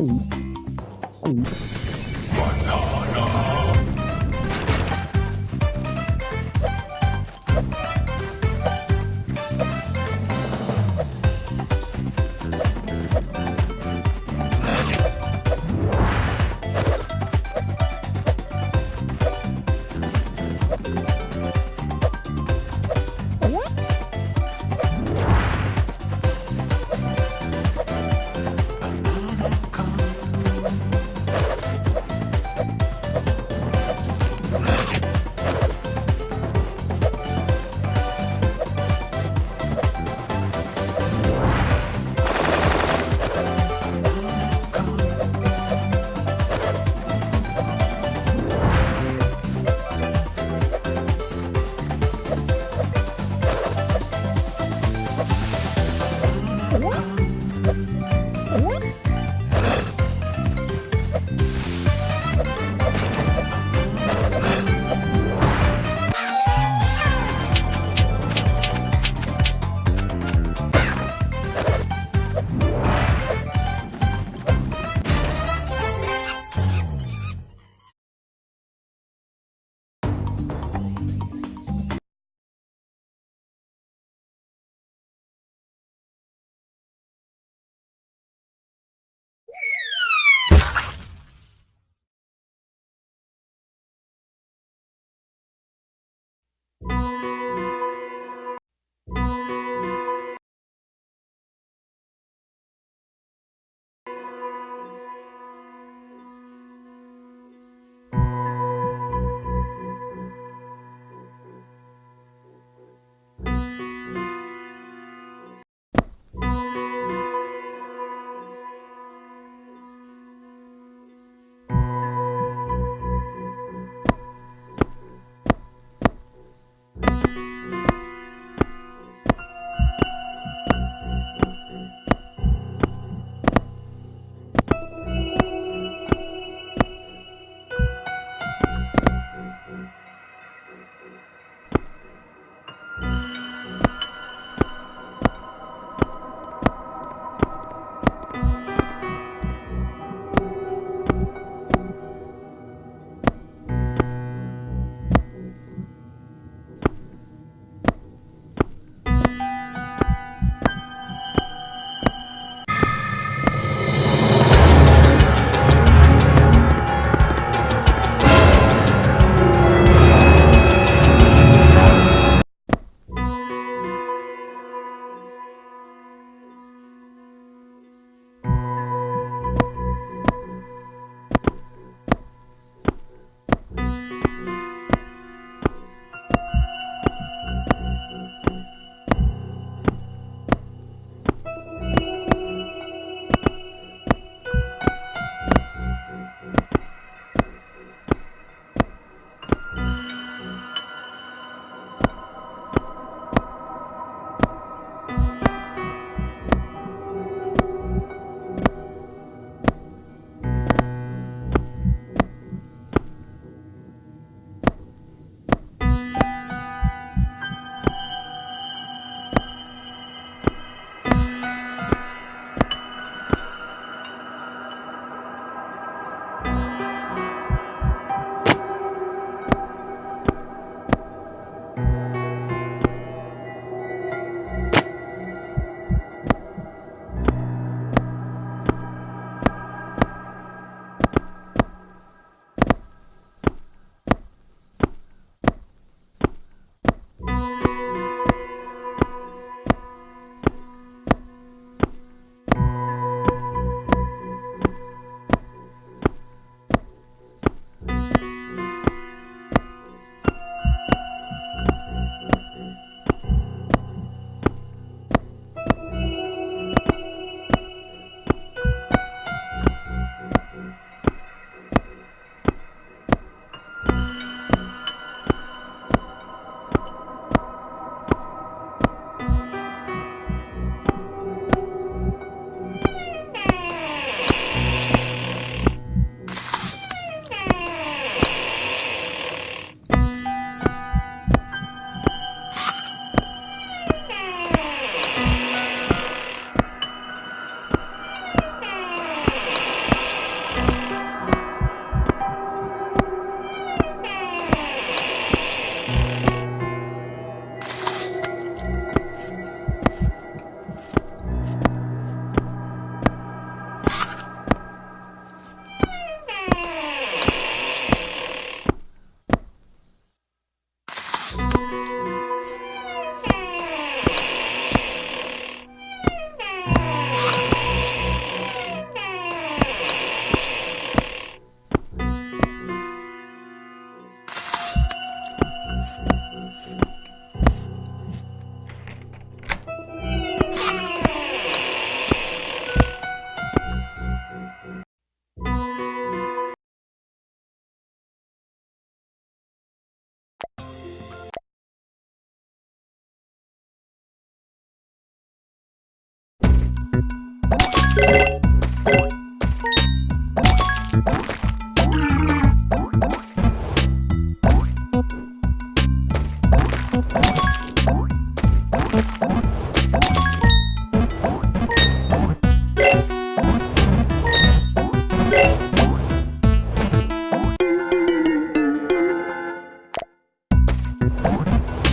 um, um. what